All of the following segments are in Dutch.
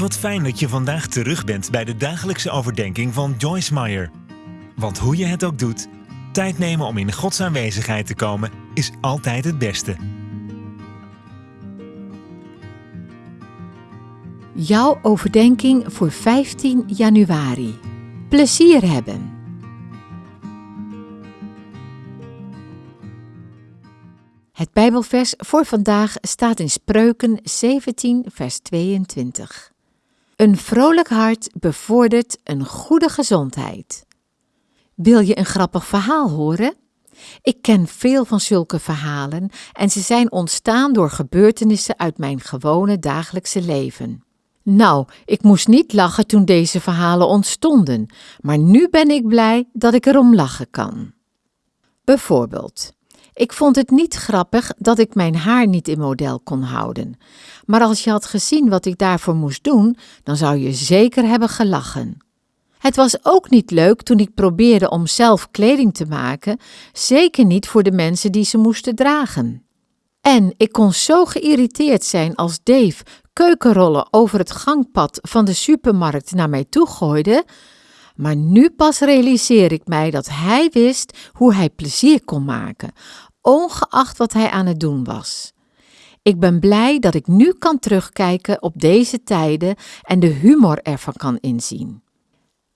Wat fijn dat je vandaag terug bent bij de dagelijkse overdenking van Joyce Meyer. Want hoe je het ook doet, tijd nemen om in Gods aanwezigheid te komen is altijd het beste. Jouw overdenking voor 15 januari. Plezier hebben. Het Bijbelvers voor vandaag staat in Spreuken 17, vers 22. Een vrolijk hart bevordert een goede gezondheid. Wil je een grappig verhaal horen? Ik ken veel van zulke verhalen en ze zijn ontstaan door gebeurtenissen uit mijn gewone dagelijkse leven. Nou, ik moest niet lachen toen deze verhalen ontstonden, maar nu ben ik blij dat ik erom lachen kan. Bijvoorbeeld, ik vond het niet grappig dat ik mijn haar niet in model kon houden. Maar als je had gezien wat ik daarvoor moest doen, dan zou je zeker hebben gelachen. Het was ook niet leuk toen ik probeerde om zelf kleding te maken, zeker niet voor de mensen die ze moesten dragen. En ik kon zo geïrriteerd zijn als Dave keukenrollen over het gangpad van de supermarkt naar mij toe gooide, maar nu pas realiseer ik mij dat hij wist hoe hij plezier kon maken, ongeacht wat hij aan het doen was. Ik ben blij dat ik nu kan terugkijken op deze tijden en de humor ervan kan inzien.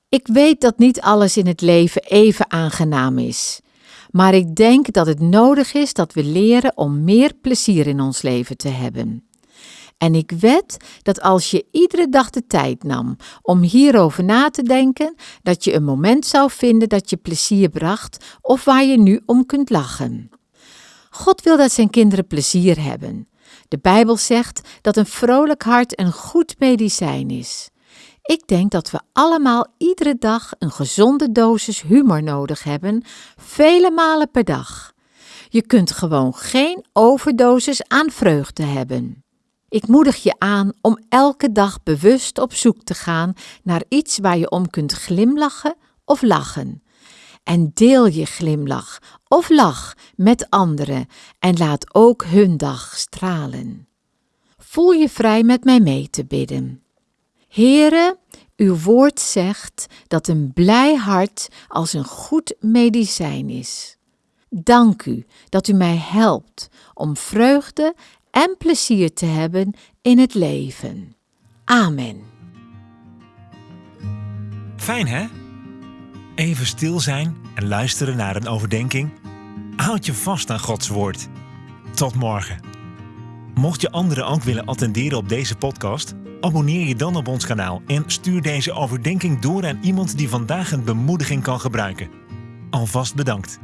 Ik weet dat niet alles in het leven even aangenaam is, maar ik denk dat het nodig is dat we leren om meer plezier in ons leven te hebben. En ik wed dat als je iedere dag de tijd nam om hierover na te denken, dat je een moment zou vinden dat je plezier bracht of waar je nu om kunt lachen. God wil dat zijn kinderen plezier hebben. De Bijbel zegt dat een vrolijk hart een goed medicijn is. Ik denk dat we allemaal iedere dag een gezonde dosis humor nodig hebben, vele malen per dag. Je kunt gewoon geen overdosis aan vreugde hebben. Ik moedig je aan om elke dag bewust op zoek te gaan naar iets waar je om kunt glimlachen of lachen. En deel je glimlach of lach met anderen en laat ook hun dag stralen. Voel je vrij met mij mee te bidden. Here, uw woord zegt dat een blij hart als een goed medicijn is. Dank u dat u mij helpt om vreugde en plezier te hebben in het leven. Amen. Fijn hè? Even stil zijn en luisteren naar een overdenking. Houd je vast aan Gods woord. Tot morgen. Mocht je anderen ook willen attenderen op deze podcast, abonneer je dan op ons kanaal en stuur deze overdenking door aan iemand die vandaag een bemoediging kan gebruiken. Alvast bedankt.